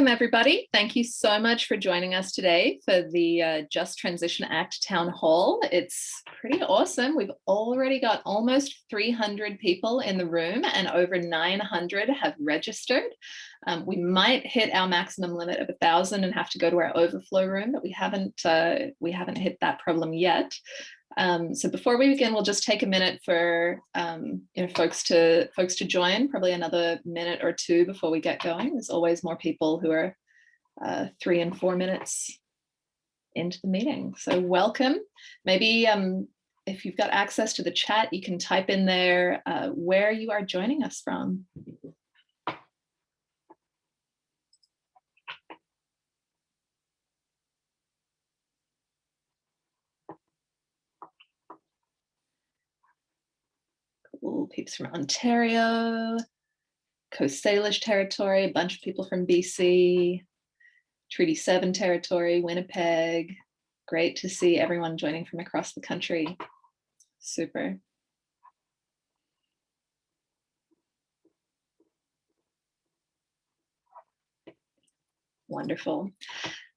Welcome everybody. Thank you so much for joining us today for the uh, Just Transition Act Town Hall. It's pretty awesome. We've already got almost 300 people in the room and over 900 have registered. Um, we might hit our maximum limit of a thousand and have to go to our overflow room, but we haven't uh, we haven't hit that problem yet. Um, so before we begin, we'll just take a minute for um, you know folks to folks to join, probably another minute or two before we get going. There's always more people who are uh, three and four minutes into the meeting. So welcome. Maybe um, if you've got access to the chat, you can type in there uh, where you are joining us from. Ooh, peeps from Ontario, Coast Salish territory, a bunch of people from BC, Treaty 7 territory, Winnipeg. Great to see everyone joining from across the country. Super. Wonderful.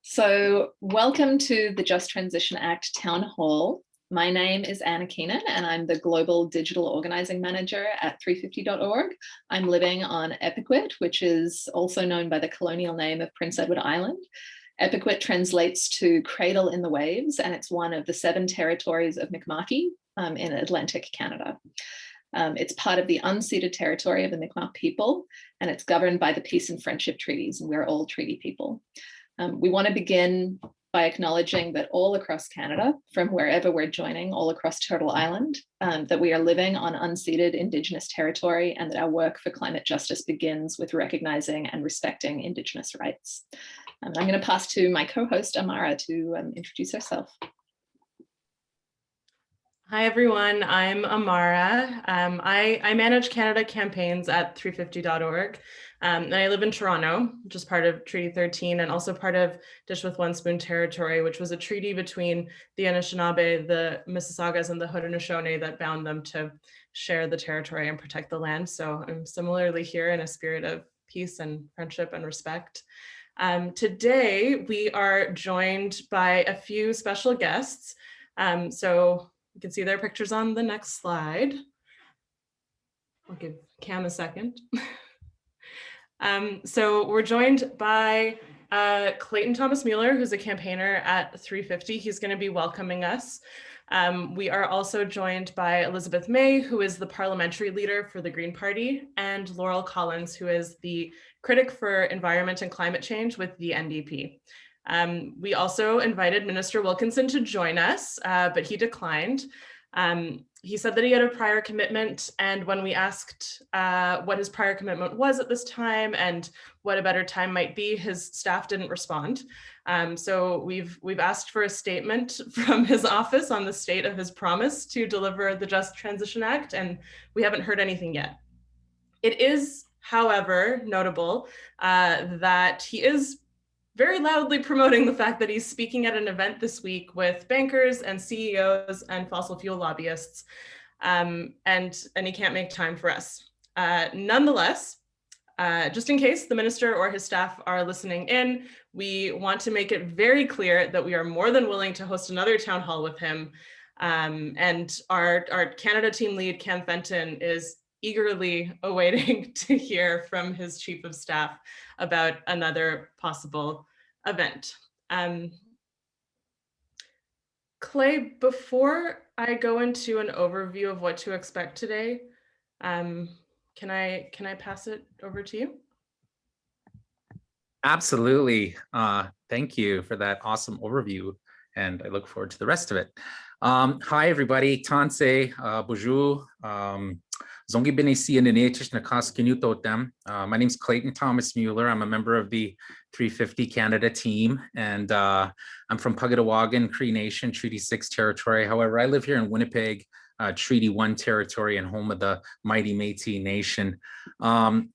So welcome to the Just Transition Act Town Hall. My name is Anna Keenan and I'm the Global Digital Organizing Manager at 350.org. I'm living on Epikwit, which is also known by the colonial name of Prince Edward Island. Epikwit translates to cradle in the waves and it's one of the seven territories of Mi'kma'ki um, in Atlantic Canada. Um, it's part of the unceded territory of the Mi'kmaq people and it's governed by the peace and friendship treaties and we're all treaty people. Um, we want to begin by acknowledging that all across Canada, from wherever we're joining, all across Turtle Island, um, that we are living on unceded Indigenous territory and that our work for climate justice begins with recognizing and respecting Indigenous rights. Um, I'm going to pass to my co-host Amara to um, introduce herself. Hi, everyone. I'm Amara. Um, I, I, manage Canada campaigns at 350.org. Um, and I live in Toronto, which is part of Treaty 13 and also part of Dish with One Spoon territory, which was a treaty between the Anishinaabe, the Mississaugas, and the Haudenosaunee that bound them to share the territory and protect the land. So I'm similarly here in a spirit of peace and friendship and respect. Um, today, we are joined by a few special guests. Um, so you can see their pictures on the next slide. I'll give Cam a second. Um, so we're joined by uh, Clayton Thomas Mueller, who's a campaigner at 350. He's going to be welcoming us. Um, we are also joined by Elizabeth May, who is the parliamentary leader for the Green Party, and Laurel Collins, who is the critic for environment and climate change with the NDP. Um, we also invited Minister Wilkinson to join us, uh, but he declined. Um, he said that he had a prior commitment and when we asked uh, what his prior commitment was at this time and what a better time might be, his staff didn't respond. Um, so we've we've asked for a statement from his office on the state of his promise to deliver the Just Transition Act and we haven't heard anything yet. It is, however, notable uh, that he is very loudly promoting the fact that he's speaking at an event this week with bankers and CEOs and fossil fuel lobbyists, um, and, and he can't make time for us. Uh, nonetheless, uh, just in case the minister or his staff are listening in, we want to make it very clear that we are more than willing to host another town hall with him. Um, and our, our Canada team lead, Cam Fenton, is eagerly awaiting to hear from his chief of staff about another possible event. Um, Clay, before I go into an overview of what to expect today, um, can I can I pass it over to you? Absolutely. Uh, thank you for that awesome overview, and I look forward to the rest of it. Um, hi, everybody. Tanse, uh, bonjour. Um, Zongi Benesi and uh, My name is Clayton Thomas Mueller. I'm a member of the 350 Canada team, and uh, I'm from Pukatawagan, Cree Nation, Treaty 6 territory. However, I live here in Winnipeg, uh, Treaty 1 territory and home of the mighty Métis Nation. Um,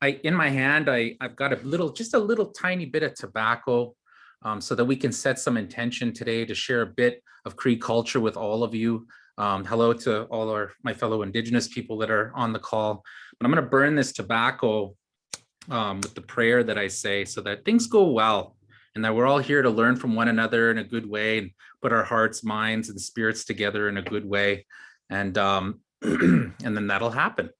I, in my hand, I, I've got a little, just a little tiny bit of tobacco um, so that we can set some intention today to share a bit of Cree culture with all of you. Um, hello to all our my fellow Indigenous people that are on the call. But I'm going to burn this tobacco um, with the prayer that I say so that things go well and that we're all here to learn from one another in a good way and put our hearts, minds, and spirits together in a good way. And, um, and then that'll happen.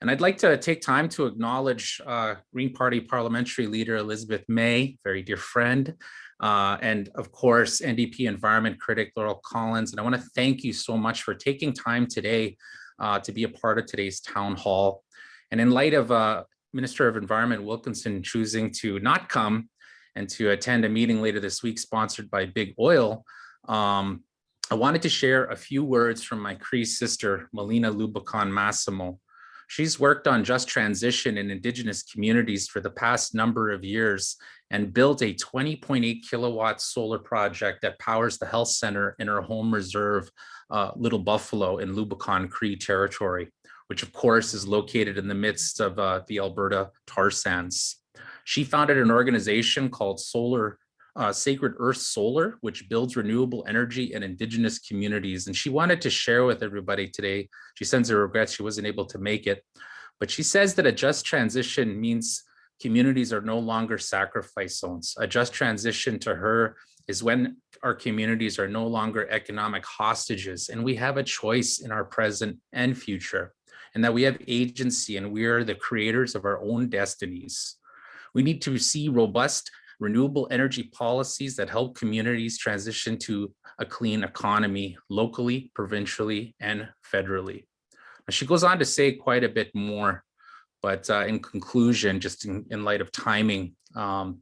And I'd like to take time to acknowledge uh, Green Party parliamentary leader Elizabeth May, very dear friend, uh, and of course, NDP environment critic Laurel Collins. And I want to thank you so much for taking time today uh, to be a part of today's town hall. And in light of uh, Minister of Environment Wilkinson choosing to not come and to attend a meeting later this week sponsored by Big Oil, um, I wanted to share a few words from my Cree sister, Melina Laboucan Massimo. She's worked on just transition in Indigenous communities for the past number of years and built a 20.8 kilowatt solar project that powers the health center in her home reserve, uh, Little Buffalo in Lubicon Cree territory, which of course is located in the midst of uh, the Alberta tar sands. She founded an organization called Solar uh, Sacred Earth Solar, which builds renewable energy in indigenous communities. And she wanted to share with everybody today. She sends her regrets she wasn't able to make it, but she says that a just transition means communities are no longer sacrifice zones. A just transition to her is when our communities are no longer economic hostages and we have a choice in our present and future and that we have agency and we are the creators of our own destinies. We need to see robust renewable energy policies that help communities transition to a clean economy locally, provincially, and federally. She goes on to say quite a bit more, but uh, in conclusion, just in, in light of timing, um,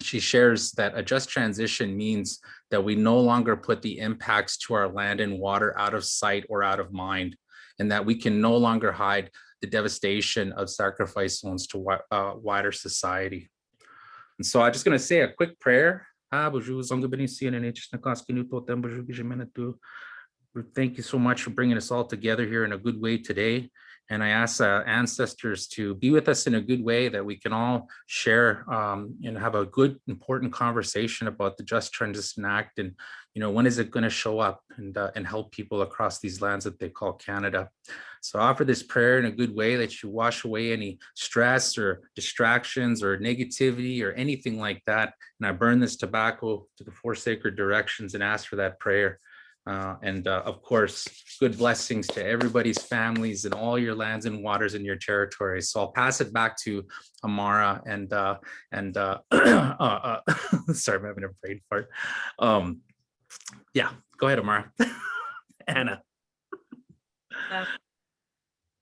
she shares that a just transition means that we no longer put the impacts to our land and water out of sight or out of mind, and that we can no longer hide the devastation of sacrifice zones to uh, wider society. And so I'm just going to say a quick prayer. Thank you so much for bringing us all together here in a good way today. And I ask uh, ancestors to be with us in a good way that we can all share um, and have a good, important conversation about the Just Transition Act and, you know, when is it going to show up and, uh, and help people across these lands that they call Canada. So offer this prayer in a good way that you wash away any stress or distractions or negativity or anything like that. And I burn this tobacco to the four sacred directions and ask for that prayer. Uh, and uh, of course, good blessings to everybody's families and all your lands and waters in your territory. So I'll pass it back to Amara and uh, and uh, uh, uh, sorry, I'm having a brain fart. Um, yeah, go ahead, Amara. Anna.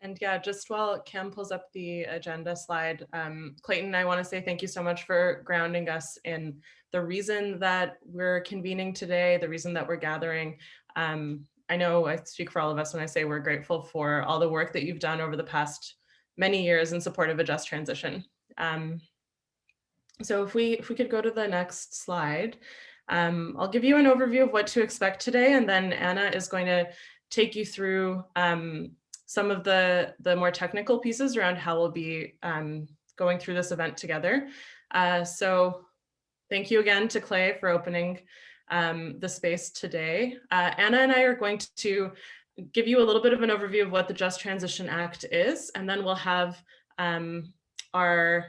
And yeah, just while Cam pulls up the agenda slide, um, Clayton, I want to say thank you so much for grounding us in the reason that we're convening today, the reason that we're gathering. Um, I know I speak for all of us when I say we're grateful for all the work that you've done over the past many years in support of a just transition. Um, so if we if we could go to the next slide, um, I'll give you an overview of what to expect today, and then Anna is going to take you through um, some of the, the more technical pieces around how we'll be um, going through this event together. Uh, so thank you again to Clay for opening um, the space today. Uh, Anna and I are going to give you a little bit of an overview of what the Just Transition Act is, and then we'll have um, our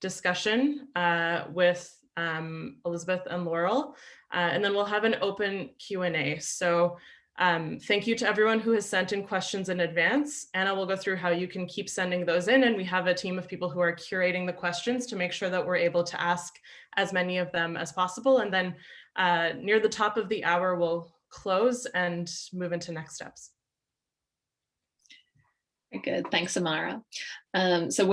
discussion uh, with um, Elizabeth and Laurel, uh, and then we'll have an open Q&A. So um, thank you to everyone who has sent in questions in advance. Anna will go through how you can keep sending those in and we have a team of people who are curating the questions to make sure that we're able to ask as many of them as possible. And then uh, near the top of the hour, we'll close and move into next steps. Good, thanks, Amara. Um, so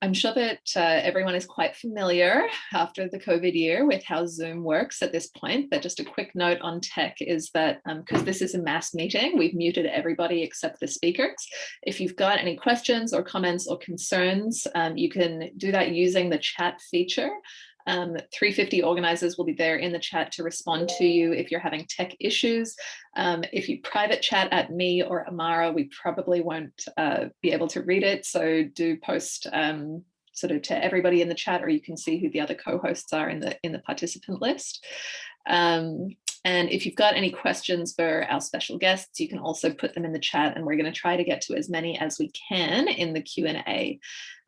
I'm sure that uh, everyone is quite familiar after the COVID year with how Zoom works at this point, but just a quick note on tech is that because um, this is a mass meeting, we've muted everybody except the speakers. If you've got any questions or comments or concerns, um, you can do that using the chat feature. Um, 350 organizers will be there in the chat to respond to you if you're having tech issues. Um, if you private chat at me or Amara, we probably won't uh, be able to read it. So do post um, sort of to everybody in the chat, or you can see who the other co-hosts are in the in the participant list. Um, and if you've got any questions for our special guests, you can also put them in the chat and we're going to try to get to as many as we can in the Q&A.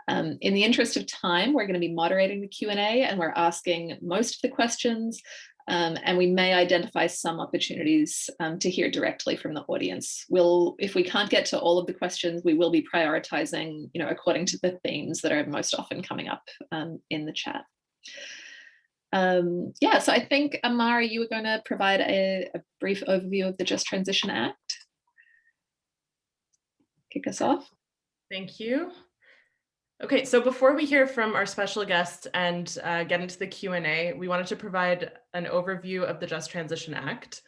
Um, in the interest of time, we're going to be moderating the Q&A and we're asking most of the questions um, and we may identify some opportunities um, to hear directly from the audience. We'll, if we can't get to all of the questions, we will be prioritizing, you know, according to the themes that are most often coming up um, in the chat. Um, yeah, so I think Amara, you were going to provide a, a brief overview of the Just Transition Act. Kick us off. Thank you. Okay, so before we hear from our special guest and uh, get into the Q&A, we wanted to provide an overview of the Just Transition Act.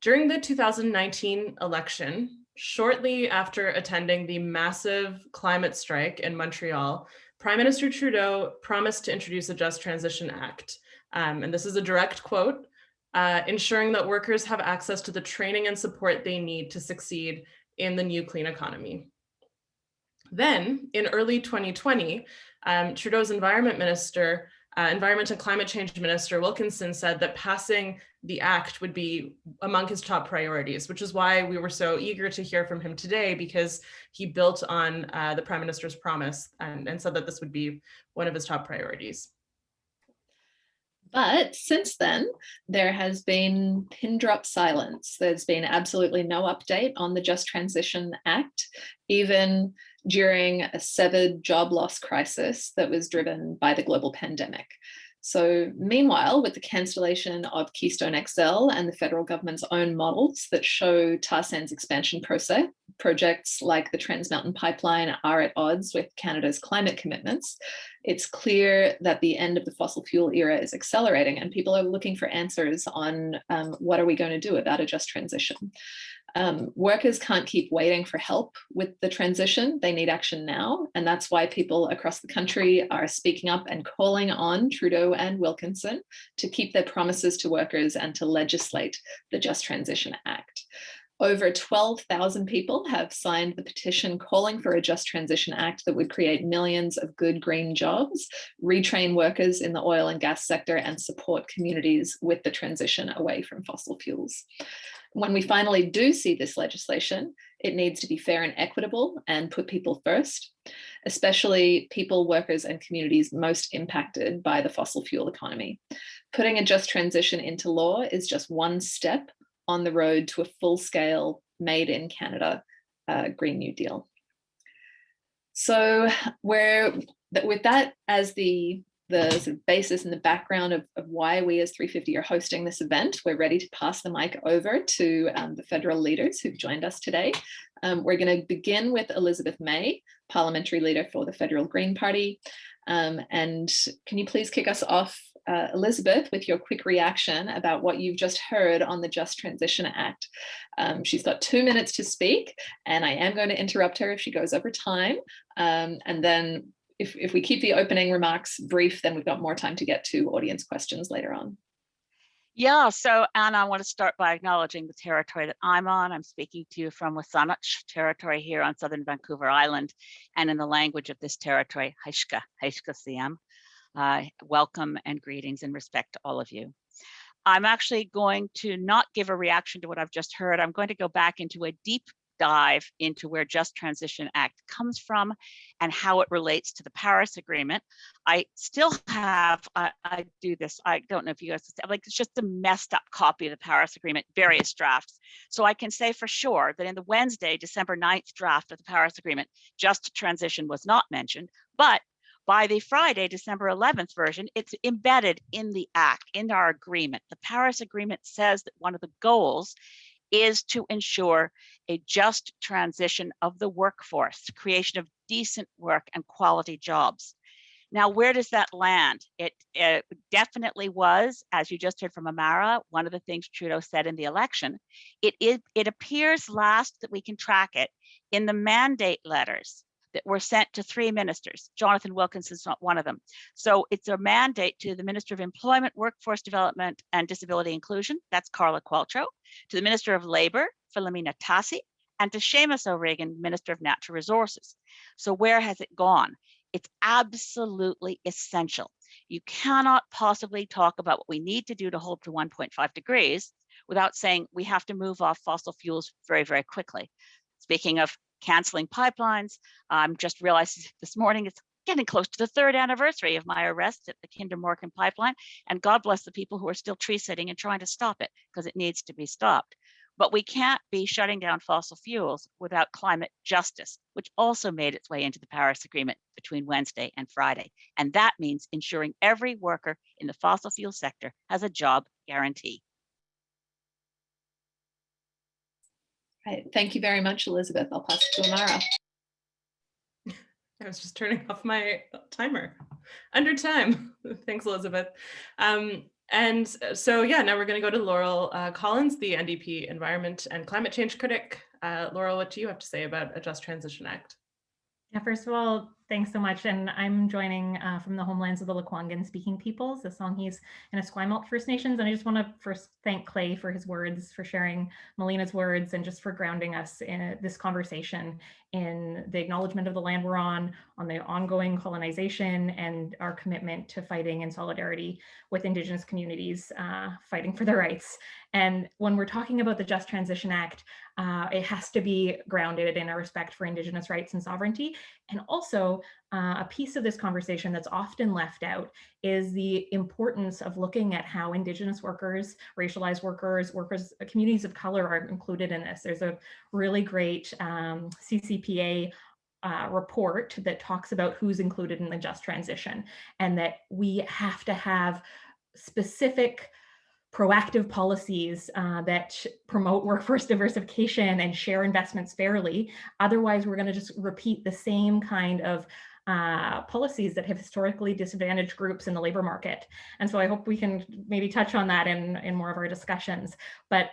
During the 2019 election, shortly after attending the massive climate strike in Montreal, Prime Minister Trudeau promised to introduce a Just Transition Act. Um, and this is a direct quote, uh, ensuring that workers have access to the training and support they need to succeed in the new clean economy. Then in early 2020, um, Trudeau's environment minister, uh, environment and climate change minister Wilkinson said that passing the act would be among his top priorities, which is why we were so eager to hear from him today because he built on uh, the prime minister's promise and, and said that this would be one of his top priorities. But since then, there has been pin drop silence. There's been absolutely no update on the Just Transition Act, even during a severed job loss crisis that was driven by the global pandemic. So meanwhile, with the cancellation of Keystone XL and the federal government's own models that show tar sands expansion process, projects like the Trans Mountain Pipeline are at odds with Canada's climate commitments, it's clear that the end of the fossil fuel era is accelerating and people are looking for answers on um, what are we going to do about a just transition. Um, workers can't keep waiting for help with the transition. They need action now. And that's why people across the country are speaking up and calling on Trudeau and Wilkinson to keep their promises to workers and to legislate the Just Transition Act. Over 12,000 people have signed the petition calling for a Just Transition Act that would create millions of good green jobs, retrain workers in the oil and gas sector and support communities with the transition away from fossil fuels when we finally do see this legislation, it needs to be fair and equitable and put people first, especially people, workers and communities most impacted by the fossil fuel economy. Putting a just transition into law is just one step on the road to a full-scale made in Canada uh, Green New Deal. So we're with that as the the sort of basis and the background of, of, why we as 350 are hosting this event. We're ready to pass the mic over to um, the federal leaders who've joined us today. Um, we're going to begin with Elizabeth May, parliamentary leader for the Federal Green Party. Um, and can you please kick us off, uh, Elizabeth, with your quick reaction about what you've just heard on the Just Transition Act. Um, she's got two minutes to speak, and I am going to interrupt her if she goes over time. Um, and then if, if we keep the opening remarks brief, then we've got more time to get to audience questions later on. Yeah, so Anna, I want to start by acknowledging the territory that I'm on. I'm speaking to you from Wasanich territory here on southern Vancouver Island, and in the language of this territory, Haishka, Haishka Siam. Uh, welcome and greetings and respect to all of you. I'm actually going to not give a reaction to what I've just heard. I'm going to go back into a deep dive into where Just Transition Act comes from and how it relates to the Paris Agreement. I still have, I, I do this, I don't know if you guys, like it's just a messed up copy of the Paris Agreement, various drafts. So I can say for sure that in the Wednesday, December 9th draft of the Paris Agreement, Just Transition was not mentioned, but by the Friday, December 11th version, it's embedded in the act, in our agreement. The Paris Agreement says that one of the goals is to ensure a just transition of the workforce, creation of decent work and quality jobs. Now, where does that land? It, it, definitely was, as you just heard from Amara, one of the things Trudeau said in the election. It, it, it appears last that we can track it in the mandate letters that were sent to three ministers. Jonathan Wilkinson's not one of them. So it's a mandate to the Minister of Employment, Workforce Development and Disability Inclusion, that's Carla Qualtrough, to the Minister of Labor, Filomena Tassi, and to Seamus O'Regan, Minister of Natural Resources. So where has it gone? It's absolutely essential. You cannot possibly talk about what we need to do to hold to 1.5 degrees without saying we have to move off fossil fuels very, very quickly. Speaking of canceling pipelines. I'm just realized this morning it's getting close to the third anniversary of my arrest at the Kinder Morgan pipeline. And God bless the people who are still tree sitting and trying to stop it because it needs to be stopped. But we can't be shutting down fossil fuels without climate justice, which also made its way into the Paris Agreement between Wednesday and Friday. And that means ensuring every worker in the fossil fuel sector has a job guarantee. Right. Thank you very much, Elizabeth. I'll pass it to Amara. I was just turning off my timer under time. Thanks, Elizabeth. Um, and so, yeah, now we're going to go to Laurel uh, Collins, the NDP Environment and Climate Change Critic. Uh, Laurel, what do you have to say about a Just Transition Act? Yeah, first of all, thanks so much. And I'm joining uh, from the homelands of the Lekwungen speaking peoples, the Songhees and Esquimalt First Nations. And I just want to first thank Clay for his words, for sharing Melina's words, and just for grounding us in this conversation in the acknowledgement of the land we're on, on the ongoing colonization, and our commitment to fighting in solidarity with Indigenous communities uh, fighting for their rights. And when we're talking about the Just Transition Act, uh, it has to be grounded in a respect for Indigenous rights and sovereignty. And also uh, a piece of this conversation that's often left out is the importance of looking at how Indigenous workers, racialized workers, workers, uh, communities of color are included in this. There's a really great um, CCPA uh, report that talks about who's included in the just transition and that we have to have specific proactive policies uh, that promote workforce diversification and share investments fairly. Otherwise, we're going to just repeat the same kind of uh, policies that have historically disadvantaged groups in the labor market. And so I hope we can maybe touch on that in, in more of our discussions. But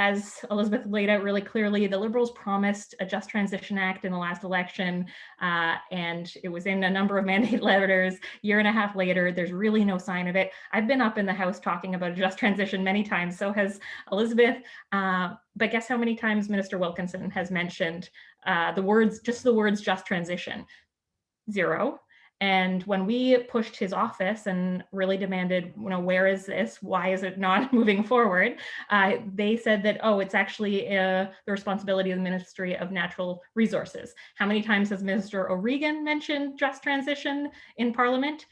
as Elizabeth laid out really clearly, the Liberals promised a Just Transition Act in the last election, uh, and it was in a number of mandate letters. Year and a half later, there's really no sign of it. I've been up in the House talking about a Just Transition many times, so has Elizabeth. Uh, but guess how many times Minister Wilkinson has mentioned uh, the words, just the words Just Transition? Zero. And when we pushed his office and really demanded, you know, where is this? Why is it not moving forward? Uh, they said that, oh, it's actually uh, the responsibility of the Ministry of Natural Resources. How many times has Minister O'Regan mentioned just transition in Parliament?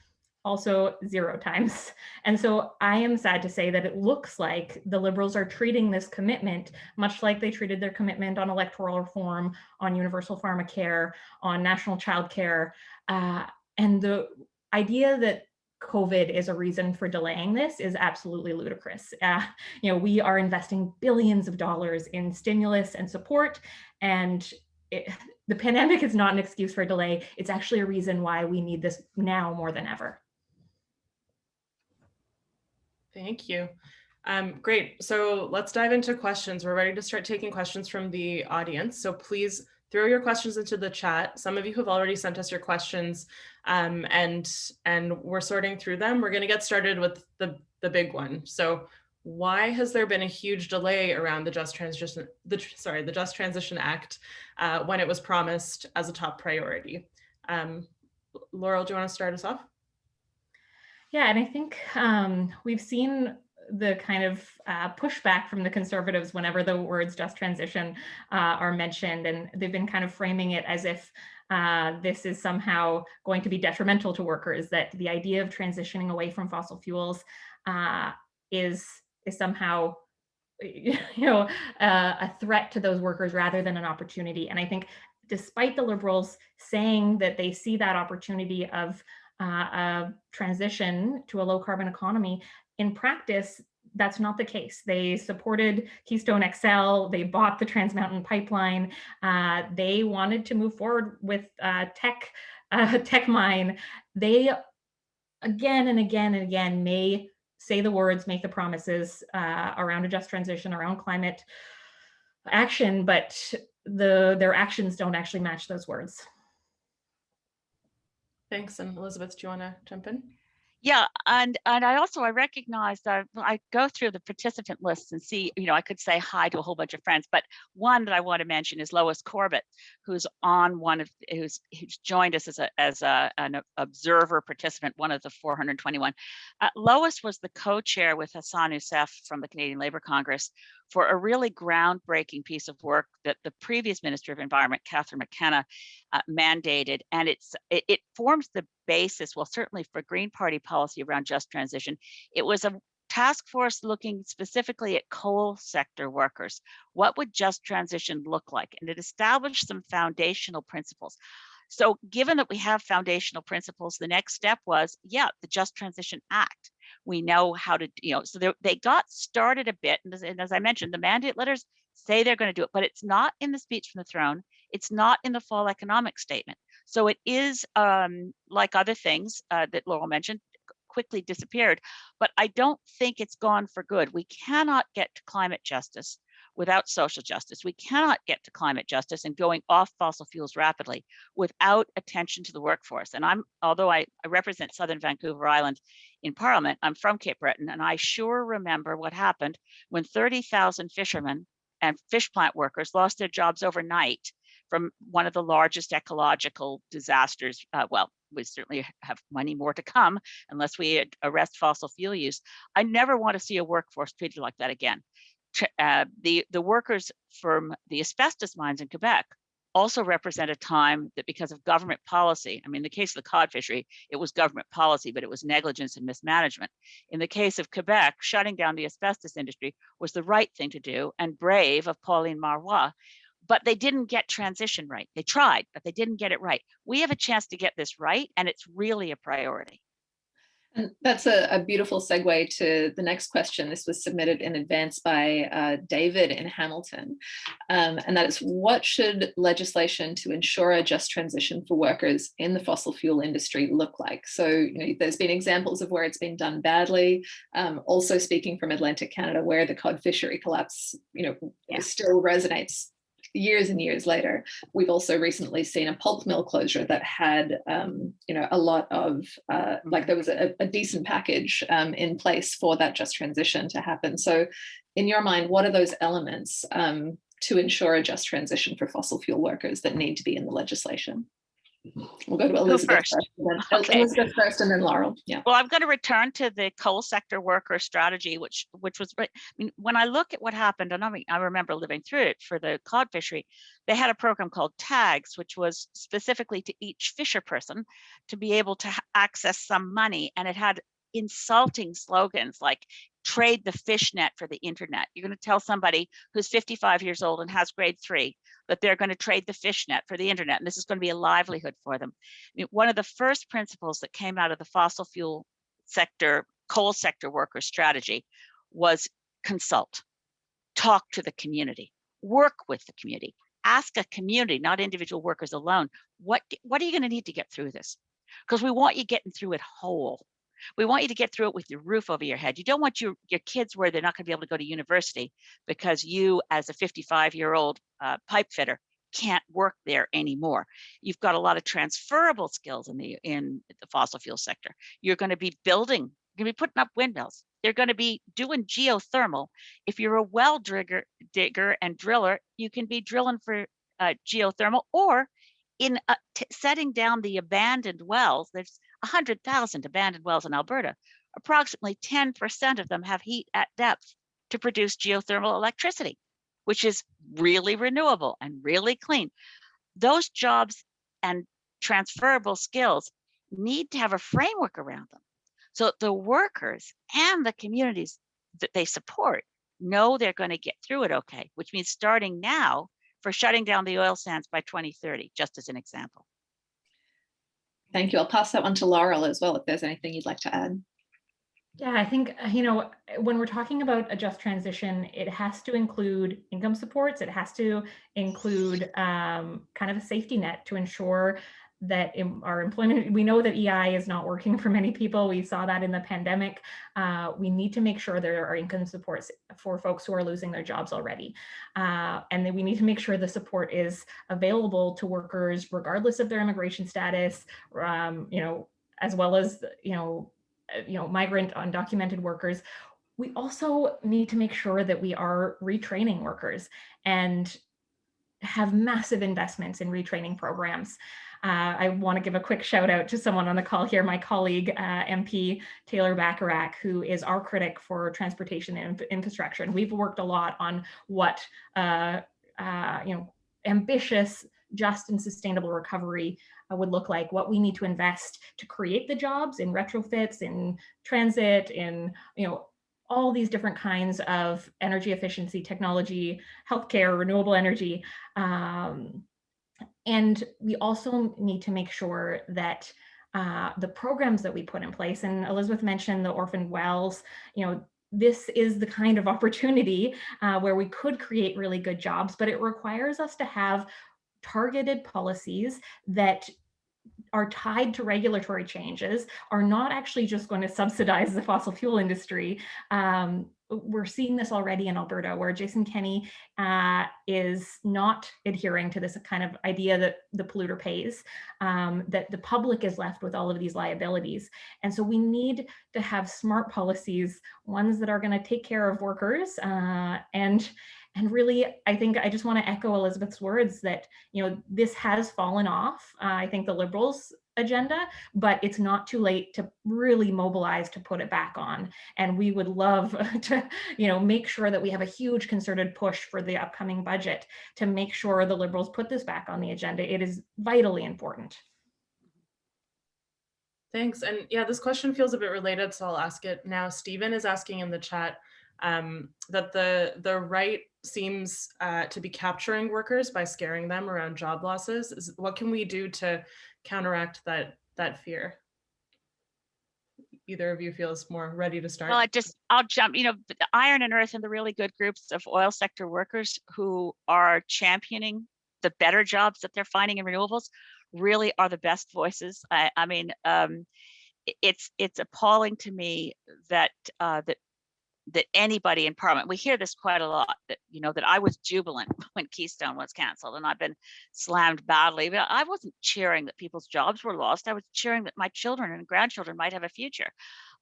Also zero times. And so I am sad to say that it looks like the Liberals are treating this commitment much like they treated their commitment on electoral reform, on universal pharmacare, on national child care, uh, and the idea that COVID is a reason for delaying this is absolutely ludicrous. Uh, you know, we are investing billions of dollars in stimulus and support, and it, the pandemic is not an excuse for delay. It's actually a reason why we need this now more than ever. Thank you. Um, great. So let's dive into questions. We're ready to start taking questions from the audience. So please throw your questions into the chat. Some of you have already sent us your questions um, and, and we're sorting through them. We're gonna get started with the, the big one. So why has there been a huge delay around the Just Transition, the, sorry, the Just Transition Act uh, when it was promised as a top priority? Um, Laurel, do you wanna start us off? Yeah, and I think um, we've seen the kind of uh, pushback from the conservatives whenever the words just transition uh, are mentioned. And they've been kind of framing it as if uh, this is somehow going to be detrimental to workers, that the idea of transitioning away from fossil fuels uh, is, is somehow you know, uh, a threat to those workers rather than an opportunity. And I think despite the liberals saying that they see that opportunity of uh, a transition to a low carbon economy, in practice, that's not the case. They supported Keystone XL, they bought the Trans Mountain Pipeline, uh, they wanted to move forward with uh, Teck, uh, Teck mine. They again and again and again may say the words, make the promises uh, around a just transition, around climate action, but the their actions don't actually match those words. Thanks. And Elizabeth, do you want to jump in? Yeah, and and I also I recognize that I go through the participant lists and see, you know, I could say hi to a whole bunch of friends, but one that I want to mention is Lois Corbett, who's on one of who's who's joined us as a as a an observer participant, one of the 421. Uh, Lois was the co-chair with Hassan Yussuff from the Canadian Labour Congress for a really groundbreaking piece of work that the previous Minister of Environment, Catherine McKenna, uh, mandated. And it's it, it forms the basis, well, certainly for Green Party policy around just transition. It was a task force looking specifically at coal sector workers. What would just transition look like? And it established some foundational principles. So given that we have foundational principles, the next step was, yeah, the Just Transition Act. We know how to, you know, so they got started a bit. And as, and as I mentioned, the mandate letters say they're going to do it, but it's not in the speech from the throne. It's not in the fall economic statement. So it is um, like other things uh, that Laurel mentioned, quickly disappeared, but I don't think it's gone for good. We cannot get to climate justice without social justice. We cannot get to climate justice and going off fossil fuels rapidly without attention to the workforce. And I'm, although I, I represent Southern Vancouver Island in Parliament, I'm from Cape Breton, and I sure remember what happened when 30,000 fishermen and fish plant workers lost their jobs overnight from one of the largest ecological disasters. Uh, well, we certainly have many more to come unless we arrest fossil fuel use. I never want to see a workforce treated like that again uh, the, the workers from the asbestos mines in Quebec also represent a time that because of government policy, I mean, in the case of the cod fishery, it was government policy, but it was negligence and mismanagement. In the case of Quebec, shutting down the asbestos industry was the right thing to do and brave of Pauline Marois, but they didn't get transition right. They tried, but they didn't get it right. We have a chance to get this right, and it's really a priority. And that's a, a, beautiful segue to the next question. This was submitted in advance by uh, David in Hamilton. Um, and that is what should legislation to ensure a just transition for workers in the fossil fuel industry look like? So, you know, there's been examples of where it's been done badly. Um, also speaking from Atlantic Canada, where the cod fishery collapse, you know, yeah. still resonates years and years later, we've also recently seen a pulp mill closure that had, um, you know, a lot of, uh, like there was a, a decent package um, in place for that just transition to happen. So in your mind, what are those elements um, to ensure a just transition for fossil fuel workers that need to be in the legislation? We'll go to Elizabeth first. first, then, okay. Elizabeth first and then Laurel. Yeah. Well, I'm going to return to the coal sector worker strategy, which which was, I mean, when I look at what happened, and I mean, I remember living through it for the cod fishery, they had a program called TAGS, which was specifically to each fisher person to be able to access some money. And it had insulting slogans like trade the fish net for the internet. You're going to tell somebody who's 55 years old and has grade three that they're going to trade the fish net for the internet, and this is going to be a livelihood for them. One of the first principles that came out of the fossil fuel sector, coal sector worker strategy was consult, talk to the community, work with the community, ask a community, not individual workers alone, what, what are you going to need to get through this? Because we want you getting through it whole. We want you to get through it with your roof over your head. You don't want your, your kids where they're not going to be able to go to university because you, as a 55 year old uh, pipe fitter, can't work there anymore. You've got a lot of transferable skills in the in the fossil fuel sector. You're going to be building, you're going to be putting up windmills. They're going to be doing geothermal. If you're a well digger, digger and driller, you can be drilling for uh, geothermal or in uh, setting down the abandoned wells. There's 100,000 abandoned wells in Alberta. Approximately 10% of them have heat at depth to produce geothermal electricity, which is really renewable and really clean. Those jobs and transferable skills need to have a framework around them. So the workers and the communities that they support know they're going to get through it okay, which means starting now for shutting down the oil sands by 2030, just as an example. Thank you. I'll pass that one to Laurel as well, if there's anything you'd like to add. Yeah, I think, uh, you know, when we're talking about a just transition, it has to include income supports. It has to include um, kind of a safety net to ensure that our employment, we know that EI is not working for many people. We saw that in the pandemic. Uh, we need to make sure there are income supports for folks who are losing their jobs already. Uh, and then we need to make sure the support is available to workers regardless of their immigration status, um, you know, as well as, you know, uh, you know, migrant undocumented workers. We also need to make sure that we are retraining workers and have massive investments in retraining programs. Uh, I want to give a quick shout out to someone on the call here, my colleague, uh, MP Taylor Bachrach, who is our critic for transportation and infrastructure. And we've worked a lot on what, uh, uh, you know, ambitious, just and sustainable recovery uh, would look like, what we need to invest to create the jobs in retrofits, in transit, in, you know, all these different kinds of energy efficiency technology, healthcare, renewable energy, um, and we also need to make sure that uh, the programs that we put in place, and Elizabeth mentioned the orphan wells, you know, this is the kind of opportunity uh, where we could create really good jobs, but it requires us to have targeted policies that are tied to regulatory changes are not actually just going to subsidize the fossil fuel industry um, we're seeing this already in Alberta, where Jason Kenney uh, is not adhering to this kind of idea that the polluter pays, um, that the public is left with all of these liabilities. And so we need to have smart policies, ones that are going to take care of workers uh, and and really, I think I just want to echo Elizabeth's words that, you know, this has fallen off. Uh, I think the Liberals agenda, but it's not too late to really mobilize to put it back on. And we would love to, you know, make sure that we have a huge concerted push for the upcoming budget to make sure the Liberals put this back on the agenda. It is vitally important. Thanks. And yeah, this question feels a bit related, so I'll ask it now. Stephen is asking in the chat um, that the, the right seems uh, to be capturing workers by scaring them around job losses. Is, what can we do to counteract that that fear? Either of you feels more ready to start? Well, I just, I'll jump, you know, Iron and Earth and the really good groups of oil sector workers who are championing the better jobs that they're finding in renewables really are the best voices. I, I mean, um, it's it's appalling to me that uh, that that anybody in parliament we hear this quite a lot that you know that i was jubilant when keystone was canceled and i've been slammed badly but i wasn't cheering that people's jobs were lost i was cheering that my children and grandchildren might have a future.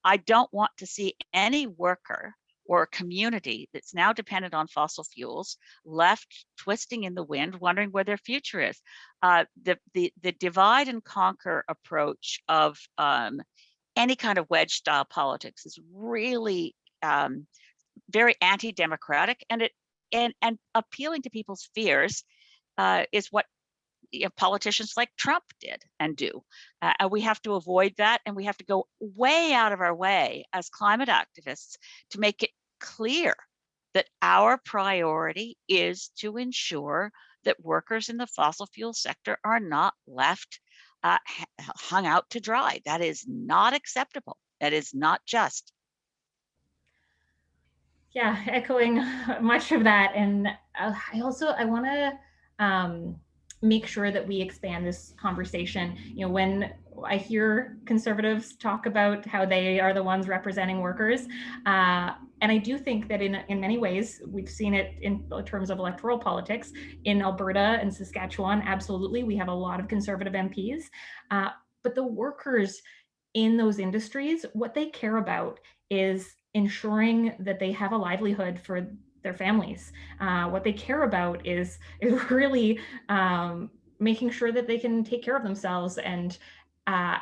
I don't want to see any worker or a community that's now dependent on fossil fuels left twisting in the wind wondering where their future is. Uh, the, the the divide and conquer approach of um, any kind of wedge style politics is really um, very anti-democratic and it and and appealing to people's fears uh, is what you know, politicians like Trump did and do. Uh, and we have to avoid that and we have to go way out of our way as climate activists to make it clear that our priority is to ensure that workers in the fossil fuel sector are not left uh, hung out to dry. That is not acceptable. That is not just yeah, echoing much of that. And uh, I also, I want to um, make sure that we expand this conversation. You know, when I hear conservatives talk about how they are the ones representing workers, uh, and I do think that in, in many ways, we've seen it in terms of electoral politics in Alberta and Saskatchewan, absolutely, we have a lot of conservative MPs, uh, but the workers in those industries, what they care about is ensuring that they have a livelihood for their families. Uh, what they care about is, is really um, making sure that they can take care of themselves and uh,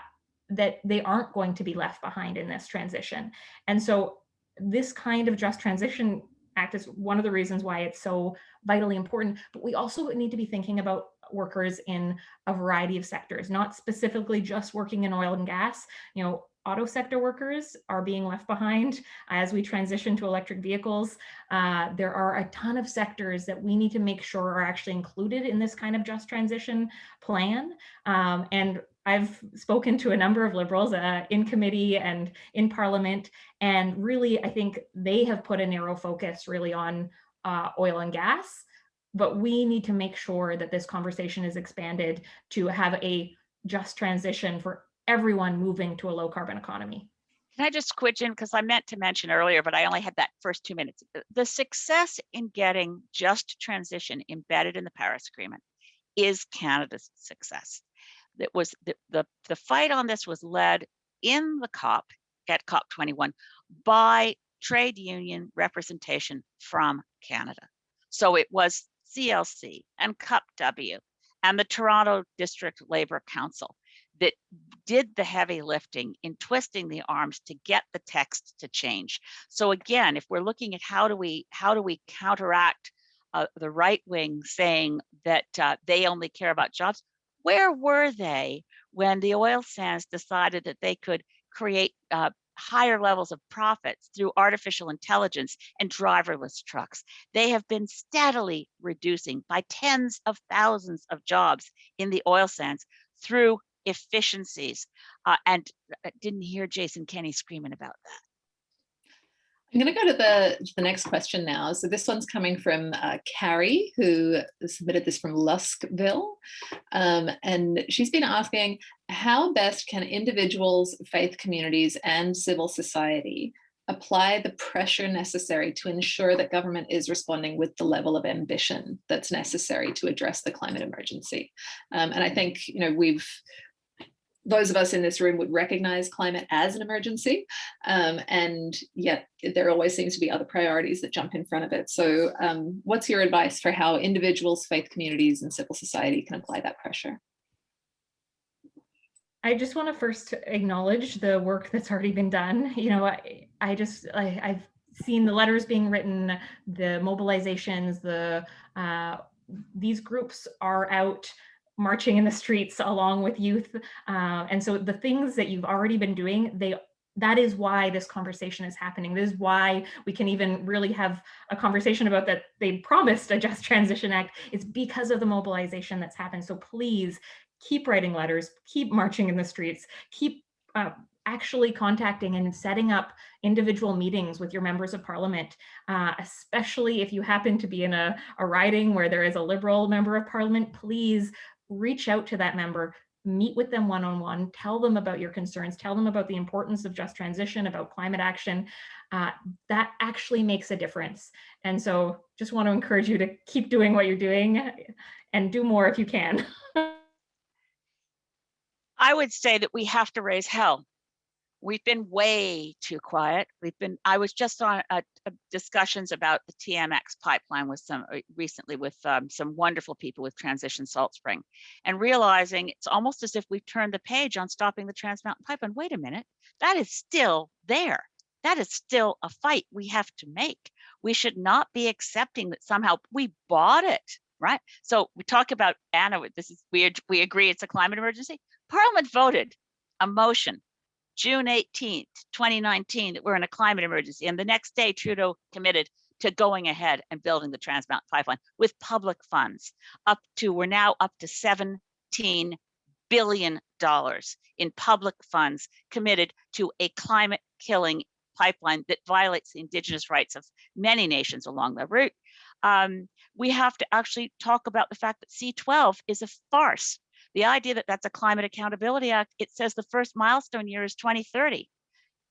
that they aren't going to be left behind in this transition. And so this kind of just transition act is one of the reasons why it's so vitally important, but we also need to be thinking about workers in a variety of sectors, not specifically just working in oil and gas. You know, auto sector workers are being left behind as we transition to electric vehicles. Uh, there are a ton of sectors that we need to make sure are actually included in this kind of just transition plan. Um, and I've spoken to a number of liberals uh, in committee and in parliament, and really I think they have put a narrow focus really on uh, oil and gas, but we need to make sure that this conversation is expanded to have a just transition for everyone moving to a low carbon economy. Can I just quit in because I meant to mention earlier, but I only had that first two minutes. The success in getting just transition embedded in the Paris Agreement is Canada's success. That was the, the, the fight on this was led in the COP at COP21 by trade union representation from Canada. So it was CLC and CUP-W and the Toronto District Labor Council that did the heavy lifting in twisting the arms to get the text to change. So again, if we're looking at how do we how do we counteract uh, the right wing saying that uh, they only care about jobs, where were they when the oil sands decided that they could create uh, higher levels of profits through artificial intelligence and driverless trucks. They have been steadily reducing by tens of thousands of jobs in the oil sands through efficiencies. Uh, and uh, didn't hear Jason Kenney screaming about that. I'm going to go to the, the next question now. So this one's coming from uh, Carrie, who submitted this from Luskville. Um, and she's been asking, how best can individuals, faith communities, and civil society apply the pressure necessary to ensure that government is responding with the level of ambition that's necessary to address the climate emergency. Um, and I think, you know, we've those of us in this room would recognize climate as an emergency, um, and yet there always seems to be other priorities that jump in front of it. So um, what's your advice for how individuals, faith communities, and civil society can apply that pressure? I just want to first acknowledge the work that's already been done. You know, I, I just, I, I've seen the letters being written, the mobilizations, the uh, these groups are out marching in the streets along with youth. Uh, and so the things that you've already been doing, they that is why this conversation is happening. This is why we can even really have a conversation about that they promised a Just Transition Act. It's because of the mobilization that's happened. So please keep writing letters, keep marching in the streets, keep uh, actually contacting and setting up individual meetings with your members of parliament, uh, especially if you happen to be in a, a riding where there is a liberal member of parliament, please reach out to that member, meet with them one-on-one, -on -one, tell them about your concerns, tell them about the importance of just transition, about climate action. Uh, that actually makes a difference. And so just want to encourage you to keep doing what you're doing and do more if you can. I would say that we have to raise hell we've been way too quiet. We've been, I was just on discussions about the TMX pipeline with some uh, recently with um, some wonderful people with Transition Salt Spring and realizing it's almost as if we've turned the page on stopping the Trans Mountain Pipeline. Wait a minute, that is still there. That is still a fight we have to make. We should not be accepting that somehow we bought it, right? So we talk about Anna, this is weird. We agree it's a climate emergency. Parliament voted a motion June 18th, 2019, that we're in a climate emergency. And the next day, Trudeau committed to going ahead and building the Trans Mountain Pipeline with public funds up to, we're now up to 17 billion dollars in public funds committed to a climate killing pipeline that violates the indigenous rights of many nations along the route. Um, we have to actually talk about the fact that C12 is a farce. The idea that that's a Climate Accountability Act, it says the first milestone year is 2030.